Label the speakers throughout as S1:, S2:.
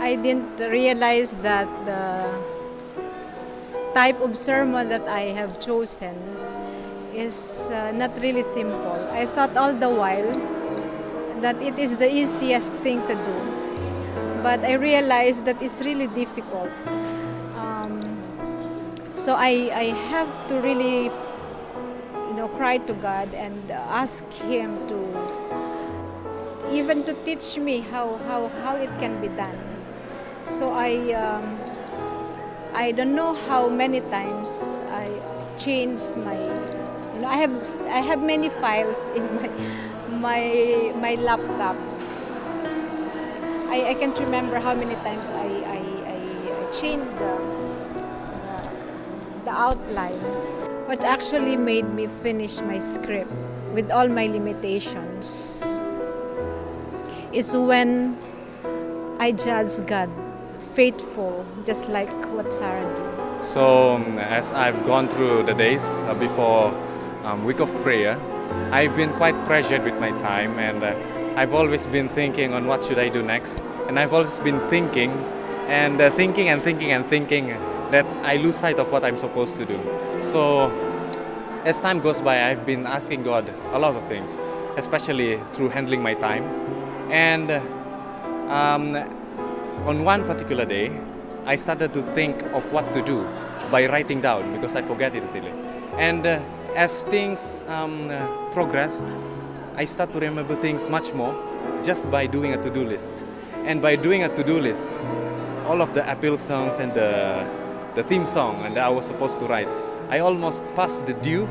S1: I didn't realize that the type of sermon that I have chosen is uh, not really simple. I thought all the while that it is the easiest thing to do, but I realized that it's really difficult. Um, so I, I have to really, you know, cry to God and ask Him to even to teach me how, how, how it can be done. So I, um, I don't know how many times I changed my, you know, I have, I have many files in my, my, my laptop. I, I can't remember how many times I, I, I, changed the, the, the outline. What actually made me finish my script with all my limitations is when I judge God faithful, just like what Sarah did.
S2: So um, as I've gone through the days uh, before um, week of prayer, I've been quite pressured with my time and uh, I've always been thinking on what should I do next. And I've always been thinking and uh, thinking and thinking and thinking that I lose sight of what I'm supposed to do. So as time goes by, I've been asking God a lot of things, especially through handling my time. And um, on one particular day, I started to think of what to do by writing down because I forget it easily. And uh, as things um, uh, progressed, I start to remember things much more just by doing a to-do list. And by doing a to-do list, all of the appeal songs and the, the theme song and that I was supposed to write, I almost passed the due,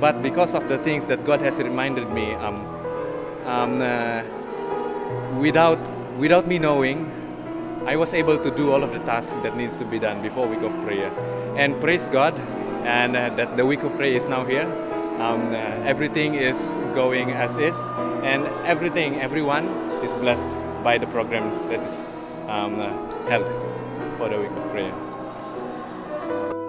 S2: but because of the things that God has reminded me, um, um, uh, without, without me knowing, I was able to do all of the tasks that needs to be done before week of prayer. And praise God, and uh, that the week of prayer is now here. Um, uh, everything is going as is, and everything, everyone is blessed by the program that is um, uh, held for the week of prayer.